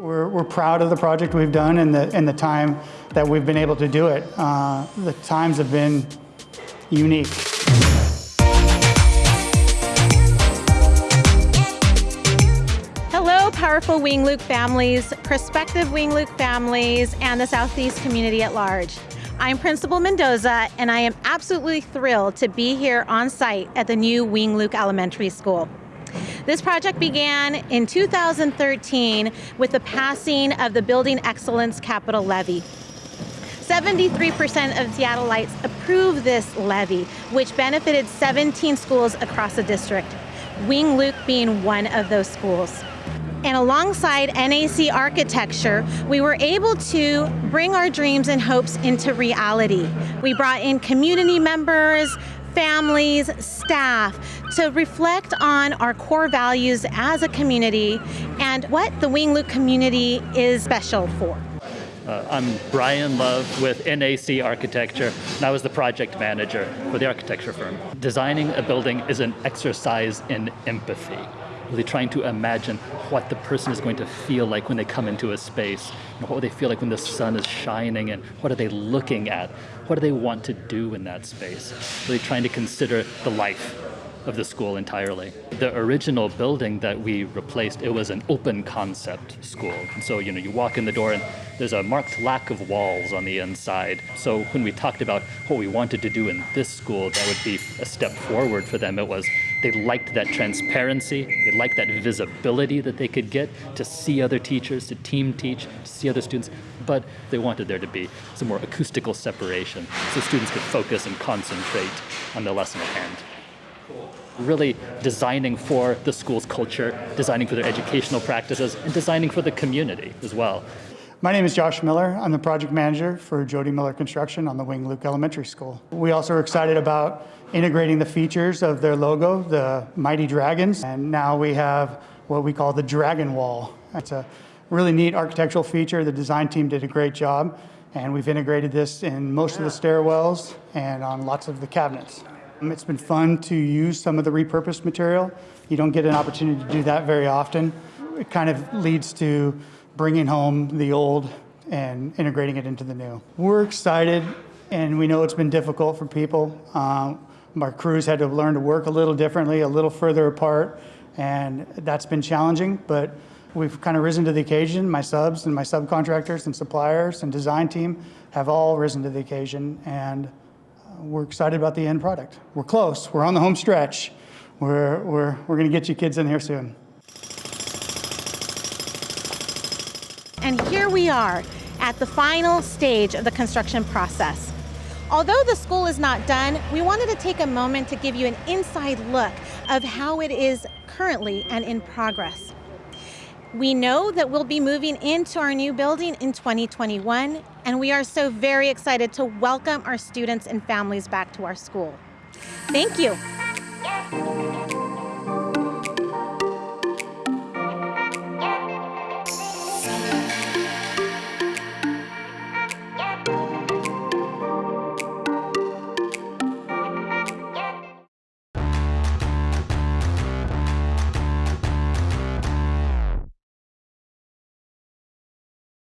We're, we're proud of the project we've done and the, and the time that we've been able to do it. Uh, the times have been unique. Hello, powerful Wing Luke families, prospective Wing Luke families, and the Southeast community at large. I'm Principal Mendoza, and I am absolutely thrilled to be here on site at the new Wing Luke Elementary School. This project began in 2013 with the passing of the Building Excellence Capital Levy. 73% of Seattleites approved this levy, which benefited 17 schools across the district, Wing Luke being one of those schools. And alongside NAC architecture, we were able to bring our dreams and hopes into reality. We brought in community members, families, staff to reflect on our core values as a community and what the Wing Luke community is special for. Uh, I'm Brian Love with NAC Architecture, and I was the project manager for the architecture firm. Designing a building is an exercise in empathy really trying to imagine what the person is going to feel like when they come into a space. You know, what would they feel like when the sun is shining and what are they looking at? What do they want to do in that space? Really trying to consider the life of the school entirely. The original building that we replaced, it was an open concept school. So, you know, you walk in the door and there's a marked lack of walls on the inside. So when we talked about what we wanted to do in this school, that would be a step forward for them. It was they liked that transparency, they liked that visibility that they could get to see other teachers, to team teach, to see other students, but they wanted there to be some more acoustical separation so students could focus and concentrate on the lesson at hand really designing for the school's culture, designing for their educational practices, and designing for the community as well. My name is Josh Miller. I'm the project manager for Jody Miller Construction on the Wing Luke Elementary School. We also are excited about integrating the features of their logo, the Mighty Dragons, and now we have what we call the Dragon Wall. It's a really neat architectural feature. The design team did a great job, and we've integrated this in most of the stairwells and on lots of the cabinets. Um, it's been fun to use some of the repurposed material. You don't get an opportunity to do that very often. It kind of leads to bringing home the old and integrating it into the new. We're excited and we know it's been difficult for people. Um, our crews had to learn to work a little differently, a little further apart, and that's been challenging, but we've kind of risen to the occasion. My subs and my subcontractors and suppliers and design team have all risen to the occasion, and we're excited about the end product. We're close. We're on the home stretch. We're, we're, we're going to get you kids in here soon. And here we are at the final stage of the construction process. Although the school is not done, we wanted to take a moment to give you an inside look of how it is currently and in progress. We know that we'll be moving into our new building in 2021, and we are so very excited to welcome our students and families back to our school. Thank you.